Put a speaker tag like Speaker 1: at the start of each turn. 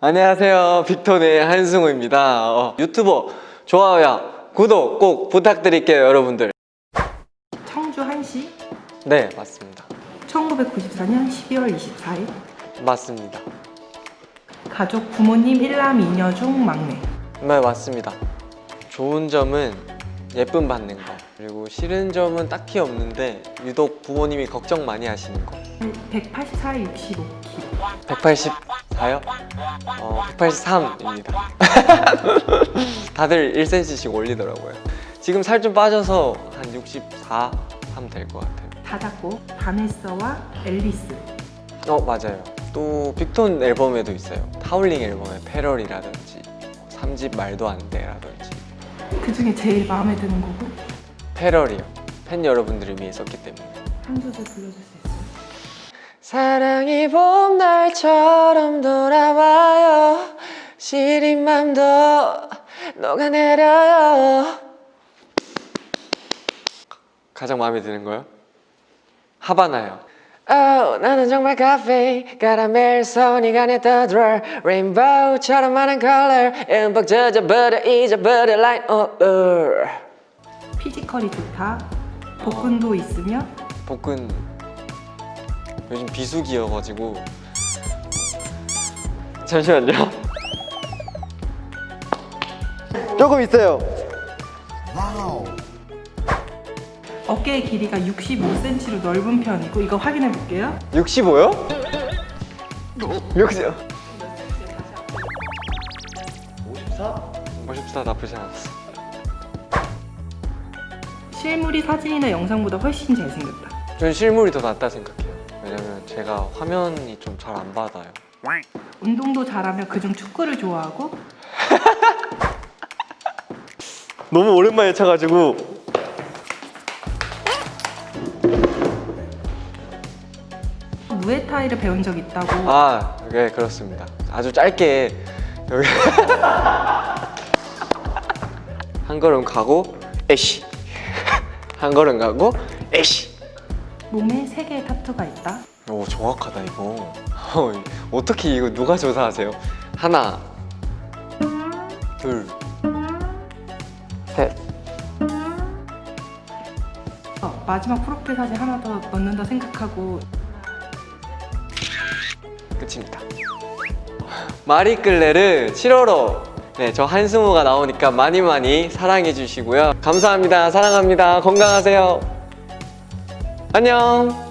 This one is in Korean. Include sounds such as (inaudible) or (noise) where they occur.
Speaker 1: 안녕하세요. 빅톤의 한승우입니다. 어, 유튜버 좋아요와 구독 꼭 부탁드릴게요 여러분들.
Speaker 2: 청주 한시?
Speaker 1: 네 맞습니다.
Speaker 2: 1994년 12월 24일?
Speaker 1: 맞습니다.
Speaker 2: 가족 부모님 1남 2녀 중 막내.
Speaker 1: 네 맞습니다. 좋은 점은 예쁨 받는 거 그리고 싫은 점은 딱히 없는데 유독 부모님이 걱정 많이 하시는 거.
Speaker 2: 184, 65kg
Speaker 1: 184요? 어, 183입니다. (laughs) 다들 1cm씩 올리더라고요. 지금 살 좀 빠져서 한 64 하면 될것 같아요.
Speaker 2: 다 작고 바네서와 앨리스.
Speaker 1: 어 맞아요. 또 빅톤 앨범에도 있어요. 타울링 앨범에 패럴이라든지 3집 말도 안 돼라든지.
Speaker 2: 그 중에 제일 마음에 드는 곡은?
Speaker 1: 패럴이요. 팬 여러분들을 위해 썼기 때문에.
Speaker 2: 한 소절 불러줄 수 있어요?
Speaker 1: 사랑이 봄날처럼 돌아와요. 시린 맘도 녹아내려요. 가장 마음에 드는 거요? 하바나요. Oh, 나는 정말 카페 카라멜 손이 간에 떠들어 레인보우처럼 많은 컬러 음악 젖어버려 잊어버려 oh, uh.
Speaker 2: 피지컬이 좋다. 복근도 있으며
Speaker 1: 복근 요즘 비수기여가지고. 잠시만요. 조금 있어요.
Speaker 2: 어깨의 길이가 65cm로 넓은 편이고 이거 확인해 볼게요.
Speaker 1: 65요? 60 54? 54 나쁘지 않았어
Speaker 2: 실물이 사진이나 영상보다 훨씬 잘생겼다.
Speaker 1: 전 실물이 더 낫다 생각해요 왜냐면 제가 화면이 좀 잘 안 받아요.
Speaker 2: 운동도 잘하며 그중 축구를 좋아하고? (laughs)
Speaker 1: 너무 오랜만에 차가지고.
Speaker 2: 무에타이를 배운 적 있다고?
Speaker 1: 아, 네 그렇습니다. 아주 짧게. 여기. (laughs) 한 걸음 가고 에쉬. (laughs) 한 걸음 가고 에쉬.
Speaker 2: 몸에 3개의 타투가 있다
Speaker 1: 오 정확하다 이거. 어, 어떻게 이거 누가 조사하세요? 하나, 둘, 셋.
Speaker 2: 어, 마지막 프로필 사진 하나 더 넣는다 생각하고
Speaker 1: 끝입니다. 마리끌레르 7월호 네, 저 한승우가 나오니까 많이 많이 사랑해 주시고요. 감사합니다. 사랑합니다. 건강하세요. 안녕.